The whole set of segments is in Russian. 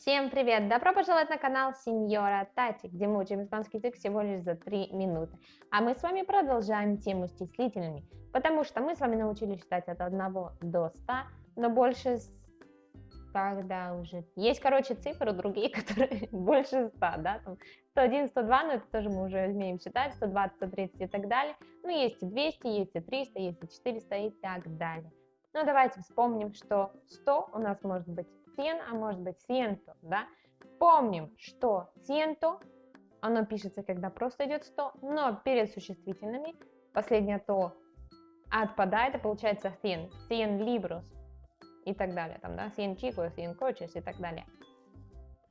Всем привет! Добро пожаловать на канал Сеньора Тати, где мы учим испанский язык всего лишь за 3 минуты. А мы с вами продолжаем тему с числительными, потому что мы с вами научились считать от 1 до 100, но больше когда уже... Есть, короче, цифры другие, которые больше 100, да, там 101, 102, но это тоже мы уже умеем считать, 120, 130 и так далее. Ну, есть и 200, есть и 300, есть и 400 и так далее. Ну, давайте вспомним, что 100 у нас может быть 100, а может быть 100, да? Помним, что 100, оно пишется, когда просто идет 100, но перед существительными последнее то отпадает, и получается 100, 100 libros и так далее, там, да, 100 chicos, 100 coches и так далее.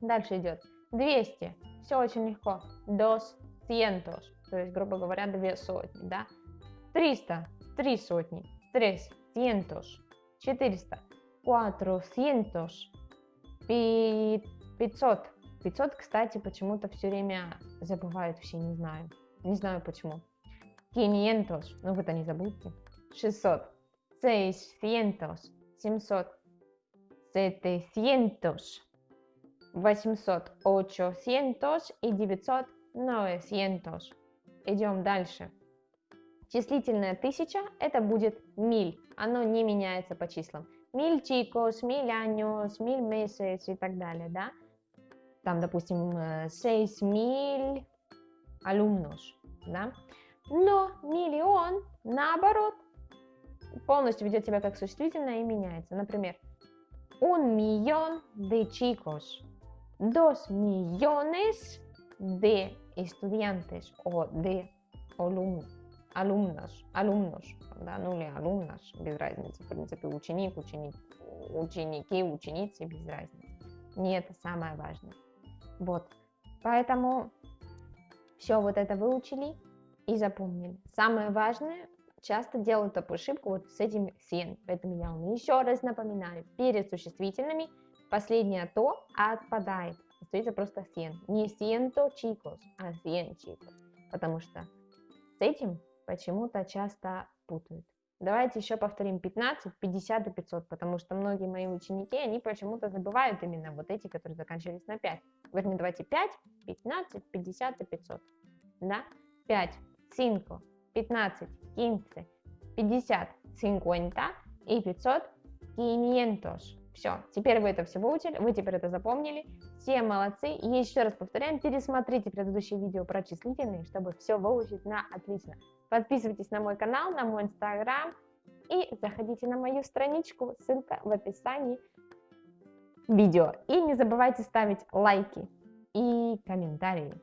Дальше идет. 200, все очень легко, dos cientos, то есть, грубо говоря, две сотни, да, 300, три сотни, tres cientos, 400, cuatrocientos, 500. 500, кстати, почему-то все время забывают все, не знаю. Не знаю почему. 500, ну вы-то не забудьте. 600, 600, 700, 700, 800, 800 и 900, 900. Идем дальше. Числительное тысяча это будет миль, оно не меняется по числам. Миль chicos, миль años, миль meses и так далее, да? Там, допустим, 6 миль alumnos, да? Но миллион, наоборот, полностью ведет себя как существительное и меняется. Например, un millón de chicos, dos millones de estudiantes o de alumnos alumnos, alumnos, да, ну или alumnos, без разницы, в принципе, ученик, ученик, ученики, ученицы, без разницы. Не это самое важное. Вот, поэтому все вот это выучили и запомнили. Самое важное, часто делают такую ошибку вот с этим сен, поэтому я вам еще раз напоминаю, перед существительными последнее то отпадает, остается просто сен, не siento chicos, а сен chicos, потому что с этим почему-то часто путают. Давайте еще повторим 15, 50 и 500, потому что многие мои ученики, они почему-то забывают именно вот эти, которые заканчивались на 5. Вернее, давайте 5, 15, 50 и 500. Да? 5, 5, 15, 15, 50, 50 и 500, 500. Все, теперь вы это все выучили, вы теперь это запомнили. Все молодцы. И еще раз повторяем, пересмотрите предыдущее видео про числительные, чтобы все выучить на отлично. Подписывайтесь на мой канал, на мой инстаграм и заходите на мою страничку, ссылка в описании видео. И не забывайте ставить лайки и комментарии.